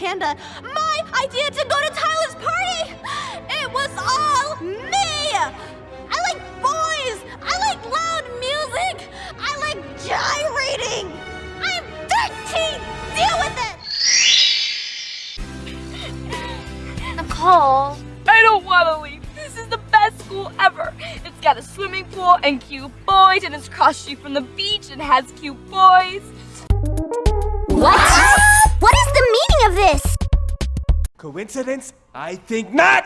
Panda. My idea to go to Tyler's party! It was all me! I like boys! I like loud music! I like gyrating! I'm 13! Deal with it! Nicole, I don't want to leave. This is the best school ever. It's got a swimming pool and cute boys, and it's cross street from the beach and has cute boys. Coincidence? I think not!